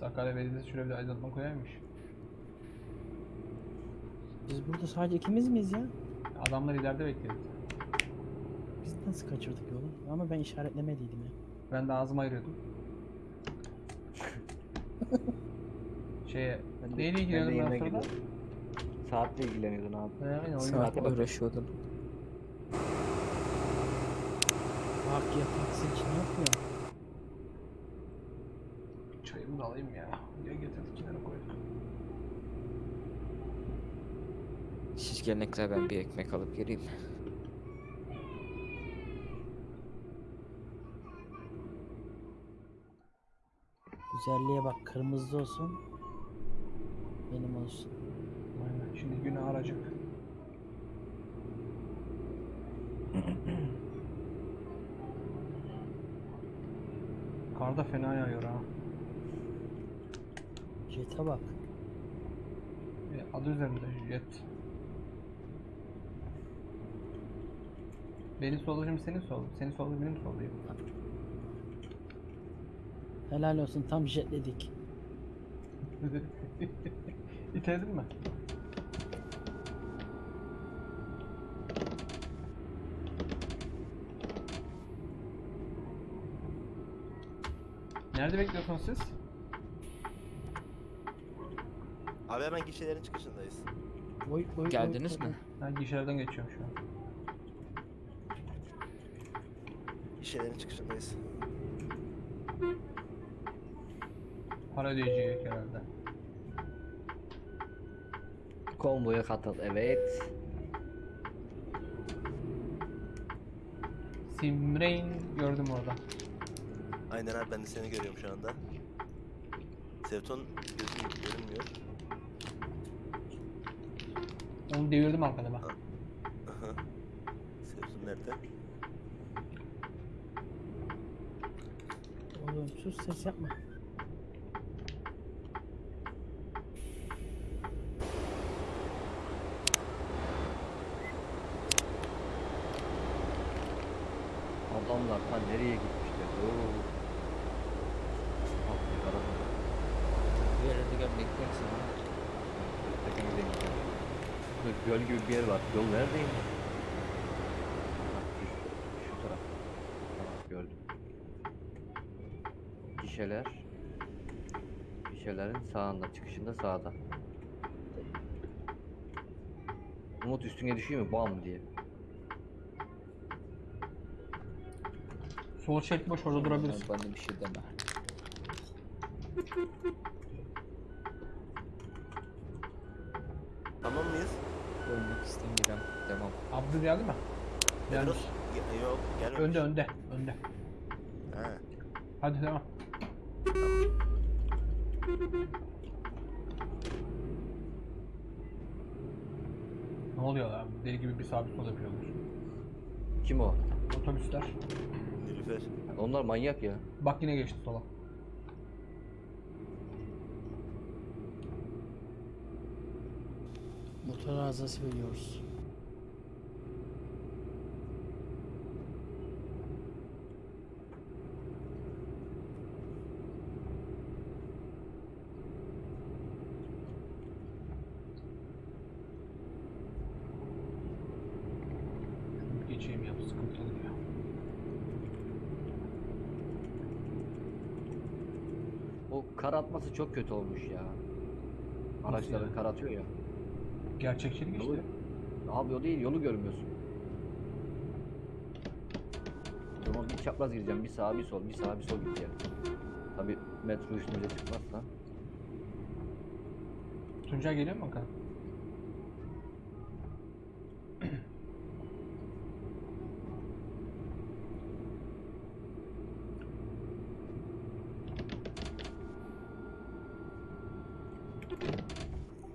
Sakarya Belediyesi şöyle bir aydınlatma koyarmış. Biz burada sadece ikimiz miyiz ya? Adamlar ileride bekliyor. Biz nasıl kaçırdık yolu? Ama ben işaretlemediydim ya. Ben de ağzımı ayırıyordum. Şeye, Ben de- neyle ben ilgileniyordum ben sırada? gidiyorum. Saatle ilgileniyordun abi. He, aynen oyun Saatle vakti. uğraşıyordum. Bak ya taksi için yok ya. Çayımı da alayım ya. Ya getirdik kenara koyduk. Siz gelene kadar ben bir ekmek alıp geleyim. Güzelliğe bak kırmızı olsun. Benim olsun. Aynen. Şimdi günü aracık. Kar da fena yağıyor ha. Jet'e bak. E, adı üzerinde jet. Benim solum senin solun. Senin solun benim solum. Helal olsun tam jetledik. İteledin mi? Nerede bekliyorsunuz siz? Abi hemen gişelerin çıkışındayız. Oy, oy, Geldiniz oy, mi? Ben gişelerden geçiyorum şu an. Gişelerin çıkışındayız. Para ödeyecek herhalde. Konvoya katıl. Evet. Simrain gördüm orada. Aynen abi ben de seni görüyorum şu anda. Sevton gözüm görünmüyor. Onu devirdim arkada bak. Aha. Sevton nerede? Oğlum sus ses yapma. Adamlar ta nereye gitmişler? Oo. Ah, bir araba. Bir yerde gel beklersin. Tepemize gidiyor. Burada göl gibi bir yer var. Yol neredeymiş? Ha, şu, taraf. Tamam gördüm. Gişeler. Gişelerin sağında, çıkışında sağda. Umut üstüne düşüyor mu? Bam diye. Sol şerit boş orada durabilirsin. Bana bir şey deme. Tamam mıyız? Ölmek istemiyorum. Devam. Abdü geldi mi? Gelmiş. Ge- yok gelmemiş. Önde önde önde. Ha. Hadi devam. Ne oluyor lan? Deli gibi bir sabit sol yapıyorlar. Kim o? Otobüsler. Nilüfer. Onlar manyak ya. Bak yine geçti sola. Motor arızası veriyoruz. Geçeyim ya sıkıntılı ya. O kar atması çok kötü olmuş ya. Araçları yani? kar atıyor ya. Gerçekçilik Yolu, işte. abi o değil yolu görmüyorsun. O zaman bir çapraz gireceğim. Bir sağa bir sol, bir sağa bir sol gideceğim. Tabi metro üstümüze çıkmazsa. Tuncay geliyor mu bakalım?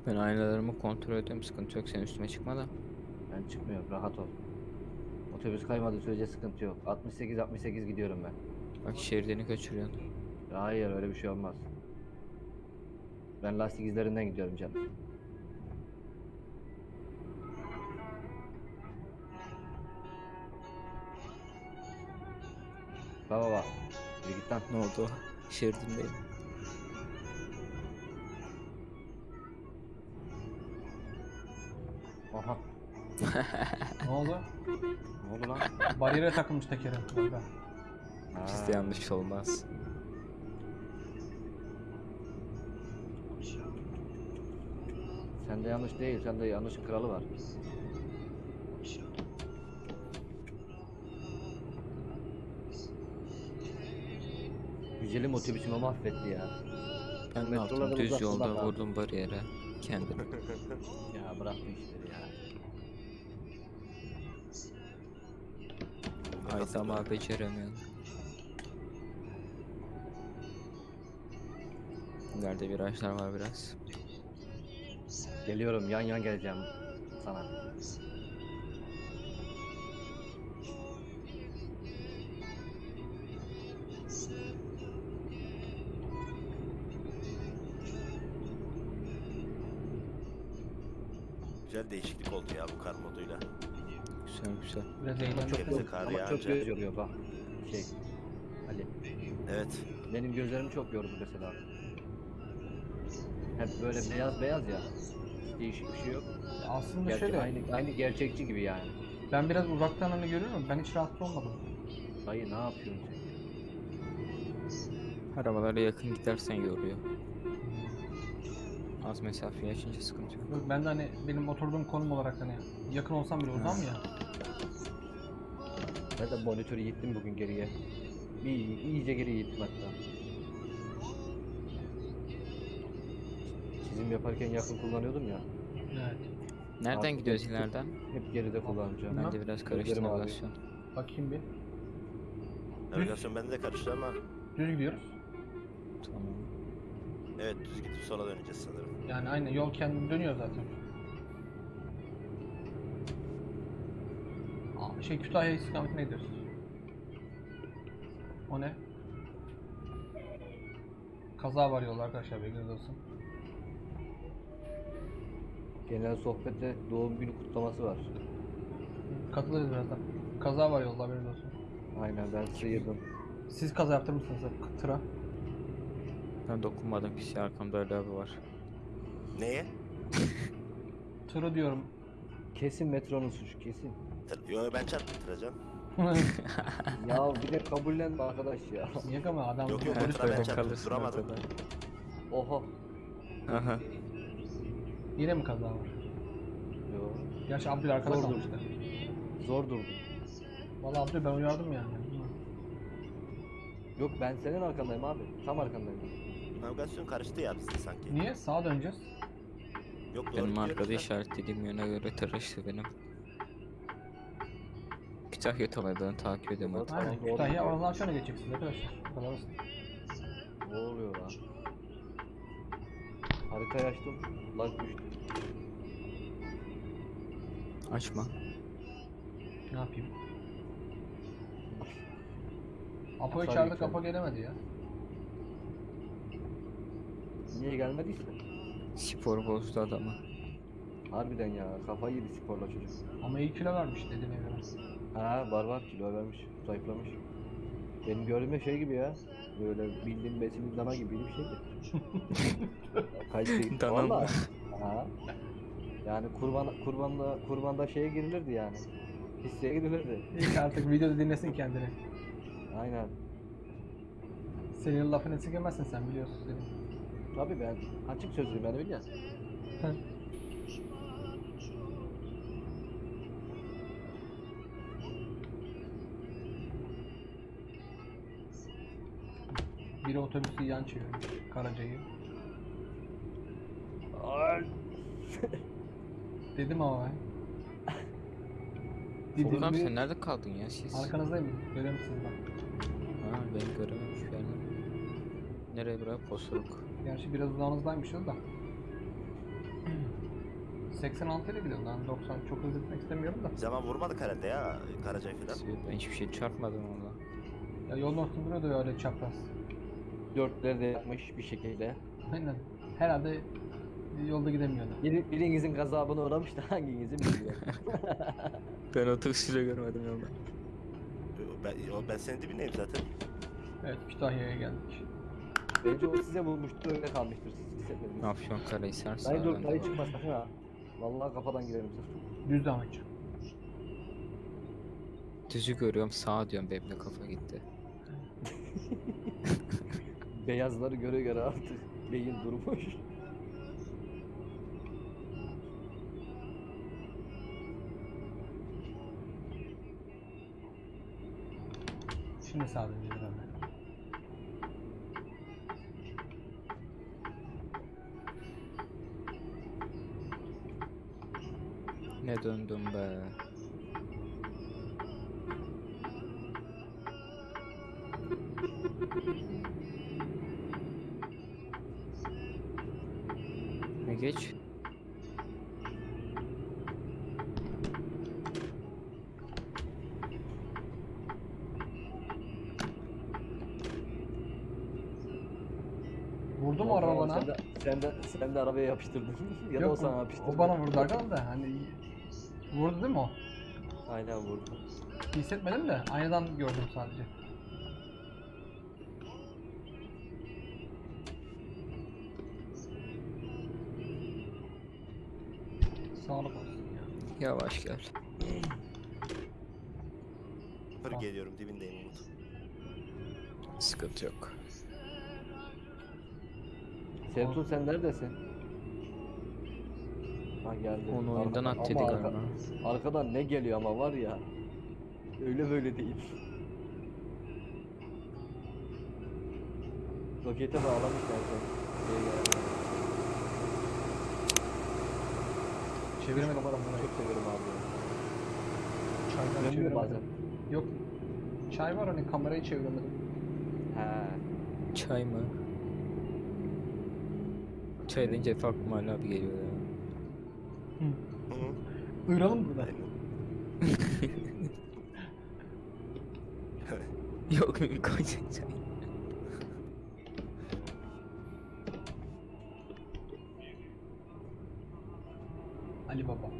Ben aynalarımı kontrol ediyorum. Sıkıntı yok. Sen üstüme çıkma da. Ben çıkmıyorum rahat ol. Otobüs kaymadığı sürece sıkıntı yok. 68-68 gidiyorum ben. Bak şeridini kaçırıyorsun. Hayır öyle bir şey olmaz. Ben lastik izlerinden gidiyorum canım. Baba baba. Yürü git lan. Ne oldu? Şeridindeyim. Ne oldu? Ne oldu lan? Bariyere takılmış tekeri orada. Bizde yanlış olmaz. Sende yanlış değil. Sende yanlışın kralı var. Güzelim otobüsümü mahvetti ya. Ben ne yaptım? Düz yolda vurdum bariyere. Kendim. Ya bırak bu işleri ya. Ay tamam beceremiyorum. Nerede virajlar var biraz. Geliyorum yan yan geleceğim sana. Güzel. Biraz eğlenceli. çok, Hepsi kar ama çok yağınca. göz yoruyor bak. Şey. Ali. Evet. Benim gözlerim çok yordu mesela. Hep böyle beyaz beyaz ya. Değişik bir şey yok. Aslında Gerçek, şöyle, aynı, aynı gerçekçi gibi yani. ben biraz uzaktan hani görüyorum, ben hiç rahatsız olmadım. Dayı ne yapıyorsun sen? Arabalara yakın gidersen yoruyor. Az mesafeyi açınca sıkıntı yok. Yok, Ben de hani benim oturduğum konum olarak hani yakın olsam bile uzam ya. Ben de monitörü yittim bugün geriye. Bir iyice geri yittim hatta. çizim yaparken yakın kullanıyordum ya. Evet. Nereden Artık gidiyoruz hep- ileriden? Hep geride kullanacağım. Ben de biraz karıştı navigasyon. Bakayım bir. Navigasyon bende de karıştı ama Düz gidiyoruz. Tamam. evet düz gidip sola döneceğiz sanırım. Yani aynı yol kendi dönüyor zaten. Aa, şey Kütahya istikametine gidiyoruz. O ne? Kaza var yolda arkadaşlar bilginiz olsun. Genel sohbette doğum günü kutlaması var. Katılırız birazdan. Kaza var yolda haberiniz olsun. Aynen ben sıyırdım. Siz kaza yaptırmışsınız hep tıra. Ben dokunmadım pis arkamda öyle abi var. Neye? Tırı diyorum. Kesin metronun suçu kesin. Tır- Yo ben çarptım tıracan. ya bir de kabullenme arkadaş ya. Niye ama adam Yok, yok, tıra ben çarptım, duramadım. Oha. Aha. Yine mi kaza var? Yo. Gerçi Abdül arkada Zor kalmıştı. Zor durdum. Vallahi Abdül ben uyardım yani. Yok ben senin arkandayım abi. Tam arkandayım. Navigasyon karıştı ya bizde sanki. Niye? Sağa döneceğiz. Yok doğru Benim arkada da. işaretlediğim yöne göre taraştı benim. Kütahya talaylarını takip artık. Aynen. Kütahya oradan şöyle geçeceksiniz arkadaşlar. Basit. Ne oluyor lan? Haritayı açtım. Lag düştü. Açma. Ne yapayım? Apo'yu Tabii çağırdık. Apo gelemedi ya. Niye gelmediyse? Spor bozdu adamı. Harbiden ya kafayı yedi sporla çocuk. Ama iyi kilo vermiş dediğine göre. Ha var var kilo vermiş. Zayıflamış. Benim gördüğümde şey gibi ya. Böyle bildiğim besin dana gibi bir şeydi. Dana mı? Vallahi. Ha. Yani kurban kurbanda kurbanda şeye girilirdi yani. Hisseye girilirdi. İlk artık videoda dinlesin kendini. Aynen. Senin lafını esirgemezsin sen biliyorsun seni. Tabii ben açık sözlüyüm ben biliyorsun. Biri otobüsü yan çevirmiş. Karaca'yı. Dedim ama ben. Dedim sen nerede kaldın ya siz? Arkanızdayım. Görüyor musunuz bak. Ha ben görememiş yani. Nereye bırak posuluk. Gerçi biraz uzağınızdaymışız da. 86 ile gidiyorum lan 90 çok hızlı gitmek istemiyorum da. Zaman vurmadık herhalde ya Karacay falan. Ben hiçbir şey çarpmadım orada. Ya yolun ortasında duruyordu öyle çapraz. Dörtleri de yapmış bir şekilde. Aynen. Herhalde yolda gidemiyordu. Biri, birinizin gazabına uğramış da hanginizi bilmiyorum. Ben otobüsü bile görmedim yolda. Ben, yo, ben senin dibindeyim zaten. Evet Kütahya'ya geldik. Bence o size bulmuştur öyle kalmıştır siz hissetmediniz. Afyon Karahisar Dayı dur dayı çıkma sakın ha. Vallahi kafadan girerim sırf. Düz devam edeceğim. Düzü görüyorum sağa diyorum benim de kafa gitti. Beyazları göre göre artık beyin durmuş. Şimdi döneceğiz herhalde. Ne döndüm be. Ne geç? Vurdu mu Ya araba tamam, bana? Sen de, sen de, arabaya yapıştırdın. ya da o sana yapıştırdı. o bana vurdu arkadan da hani vurdu değil mi o? Aynen vurdu. Hissetmedim de aynadan gördüm sadece. Sağlık olsun ya. Yavaş gel. Hır geliyorum dibindeyim Umut. Sıkıntı yok. Sertun sen neredesin? Ha geldi. Onu oyundan Arkadan- at dedi ama arka- galiba. Arkadan ne geliyor ama var ya. Öyle böyle değil. Rokete bağlamışlar sen. Şeye geldi. Çeviremedim. Çok seviyorum abi. Çaydan Dönmüyor çeviremedim. bazen. Yok. Çay var hani kamerayı çeviremedim. He. Çay mı? Çay deyince Ali abi geliyor ya. Duyuralım burada. Yok koyacak çay? Ali Baba.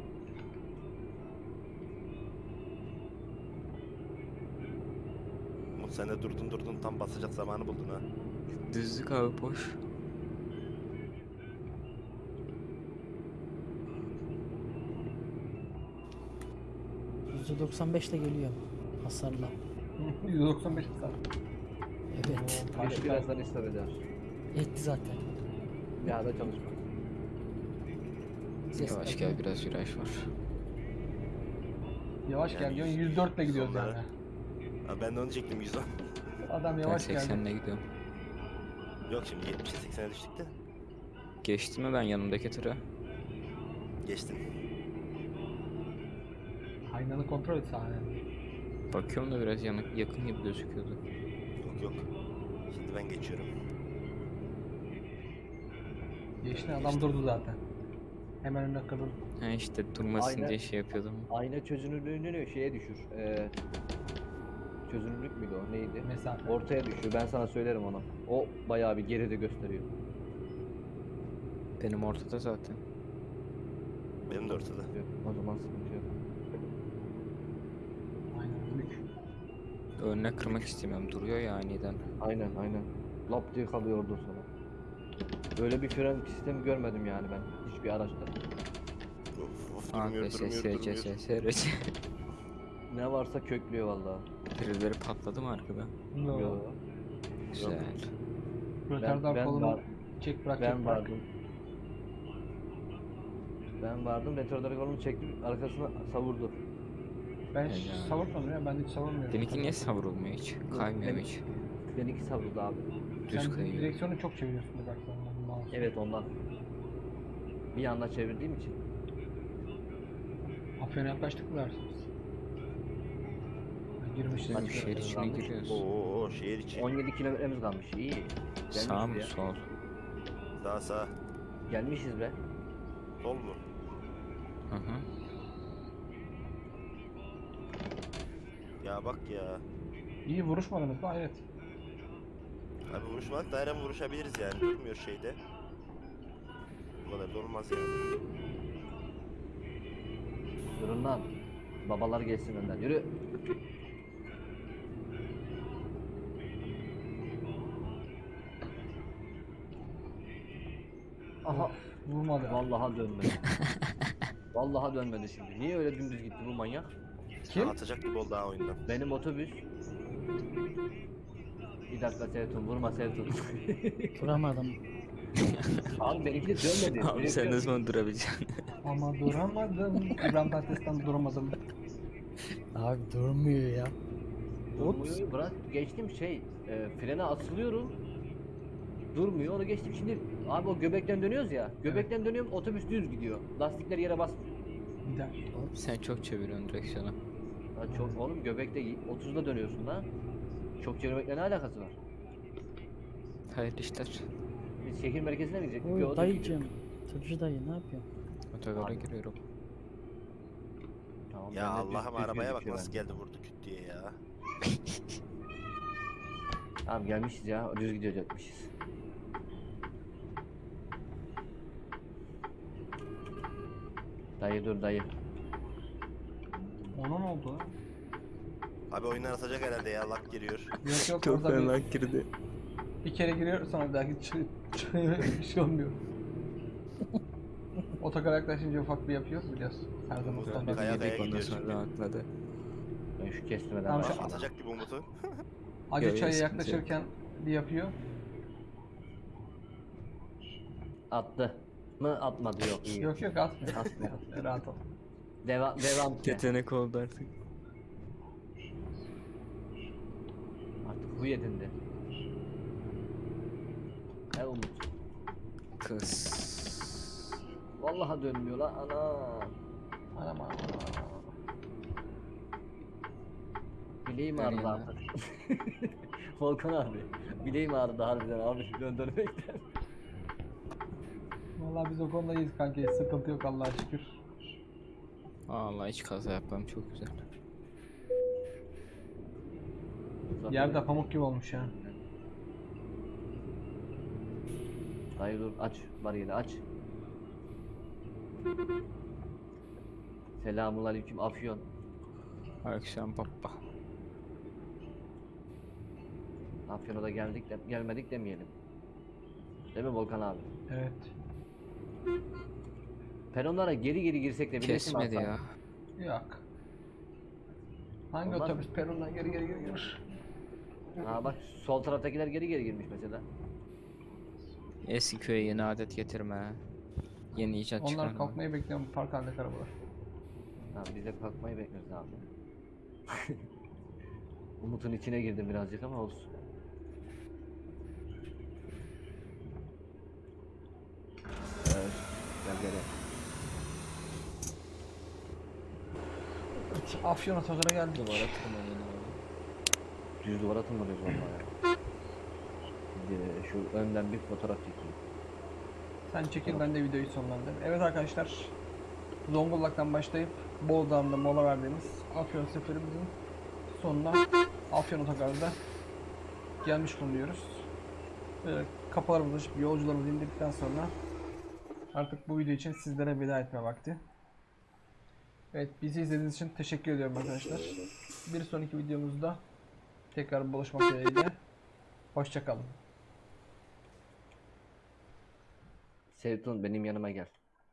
Umut sen de durdun durdun tam basacak zamanı buldun ha. Düzlük abi boş. %95 ile geliyor. Hasarla. Hı, 195 saat. Evet. Karşı birazdan istop eder. Etti zaten. Ya da çalışma. Yavaş Ses- gel biraz viraj var. Yavaş gel Yani diyorsun 104 ile gidiyoruz yani. Ha, ben de onu çektim 110. Adam Ben yavaş geldi. 80'le gidiyorum. Yok şimdi 70'e 80'e düştük de. Geçtim mi ben yanımdaki tıra? Geçtim. Aynanı kontrol et sahne. Bakıyorum da biraz yanık, yakın gibi gözüküyordu. Yok yok. Şimdi ben geçiyorum. Geçti adam durdu zaten. Hemen önüne kırıldı. Ha işte durmasın Aynen. diye şey yapıyordum. Ayna çözünürlüğünü şeye düşür. Ee, çözünürlük müydü o? Neydi? Mesafe. Ortaya düşüyor. Ben sana söylerim onu. O bayağı bir geride gösteriyor. Benim ortada zaten. Benim de ortada. O zaman sıkıntı yok. Aynen büyük. Önüne kırmak istemiyorum. Duruyor ya aniden. Aynen aynen. Lap diye kalıyor orada sonra. Böyle bir fren sistemi görmedim yani ben hiçbir araçta. Of of Ah durmuyor be durmuyor. Ne varsa köklüyor vallahi. Birileri patladı mı arkada? No. Yo. Güzel. Rötardar ben kolunu var- çek bırak Ben çek bırak. vardım. Ben vardım. Retardar kolunu çektim. Arkasına savurdu. Ben hiç savurmadım ya ben hiç savurmuyorum. Seninki niye savrulmuyor hiç? Kaymıyor hiç. Benimki savurdu abi. Düz Sen kayıyor. direksiyonu çok çeviriyorsun bir bak ondan mouse. Evet ondan. Bir anda çevirdiğim için. Afyon'a yaklaştık mı dersiniz? Ha, Girmişiz. Kaç şehir içine giriyoruz. Oo şehir içi. 17 kilometremiz kalmış. İyi. Sağ mı ya. sol? Sağ sağ. Gelmişiz be. Sol mu? Hı hı. Ya bak ya. İyi vuruşmadınız mı? Hayret. Abi vuruşmadık da her an vuruşabiliriz yani. Durmuyor şeyde. Bu kadar da olmaz yani. Durun lan. Babalar gelsin önden. Yürü. Aha. Vurmadı. Vallahi dönmedi. Vallahi dönmedi şimdi. Niye öyle dümdüz gitti bu manyak? Kim? Atacak gibi oldu ha oyundan. Benim otobüs. Bir dakika Sevtun vurma Sevtun. Duramadım. Abi benimki de dönmedi. Abi sen bir- ne zaman durabileceksin? Ama duramadım. İbrahim Tatlıses'ten duramadım. Abi durmuyor ya. Durmuyor, bırak geçtim şey e, frene asılıyorum. Durmuyor onu geçtim şimdi abi o göbekten dönüyoruz ya göbekten dönüyorum otobüs düz gidiyor lastikler yere basmıyor. Gider. sen çok çeviriyorsun direksiyonu. Ha, çok oğlum göbekte 30'da dönüyorsun lan. Çok çevirmekle ne alakası var? Hayırlı işler. Biz şehir merkezine mi gidecektik? Oy dayıcım. Tırcı dayı ne yapıyorsun? Otogara Abi. giriyorum. Tamam, Ya ben de düz- Allah'ım düz arabaya bak gözüküyor nasıl bende. geldi vurdu küt diye ya. Tamam gelmişiz ya düz gidecekmişiz. Dayı dur dayı. Ona ne oldu? Abi oyundan atacak herhalde ya lak giriyor. Yok yok Çok orada fena bir, girdi. bir kere giriyor sonra bir daha hiç bir şey olmuyor. Otogara yaklaşınca ufak bir yapıyor biliyorsun. Her zaman Güzel, standart. kaya kaya Yedik ondan gidiyor sonra rahatladı. Ben şu kestirmeden Tamam, başlayayım. Atacak gibi Umut'u. Acı Yok, yok, çaya sıkıntı yok. yaklaşırken bir yapıyor. Attı. Mı atmadı yok iyi. Yok yok atmıyor. Atmıyor. atmıyor. Rahat ol. Devam devam. Yetenek oldu artık. Artık huy edindi. He Umut. Kız. Vallahi dönmüyor lan ana. Anam anam. Bileğim ağrıdı artık. Volkan abi. Bileğim ağrıdı harbiden abi döndürmekten. Vallahi biz o konuda iyiyiz kanki. Sıkıntı yok Allah'a şükür. Vallahi hiç kaza yapmam çok güzel. Yerde pamuk gibi olmuş ya. Dayı dur aç bariyeri aç. Selamun aleyküm Afyon. Akşam papa. Afyon'a da geldik de gelmedik demeyelim. Değil mi Volkan abi? Evet. Peronlara geri geri girsek de bilesin Kesmedi ya. Yok. Hangi Olmaz otobüs perondan geri geri geri gelir? Ha bak sol taraftakiler geri geri girmiş mesela. Eski köye yeni adet getirme. Yeni icat Onlar çıkarma. kalkmayı bekliyorum park halindeki arabalar. Ha biz de kalkmayı bekliyoruz abi. Umut'un içine girdim birazcık ama olsun. Evet, gel gel. gel. Afyon otogara geldik. Duvara tırmanın abi. Düz duvara tırmanıyoruz vallahi ya. Şu önden bir fotoğraf çekeyim. Sen çekil ben de videoyu sonlandırayım. Evet arkadaşlar. Zonguldak'tan başlayıp Bozdağ'da mola verdiğimiz Afyon seferimizin sonuna Afyon otogarda gelmiş bulunuyoruz. Böyle kapılarımızı açıp yolcularımızı indirdikten sonra artık bu video için sizlere veda etme vakti. Evet bizi izlediğiniz için teşekkür ediyorum arkadaşlar. Bir sonraki videomuzda tekrar buluşmak dileğiyle. Hoşçakalın. Sevtun benim yanıma gel.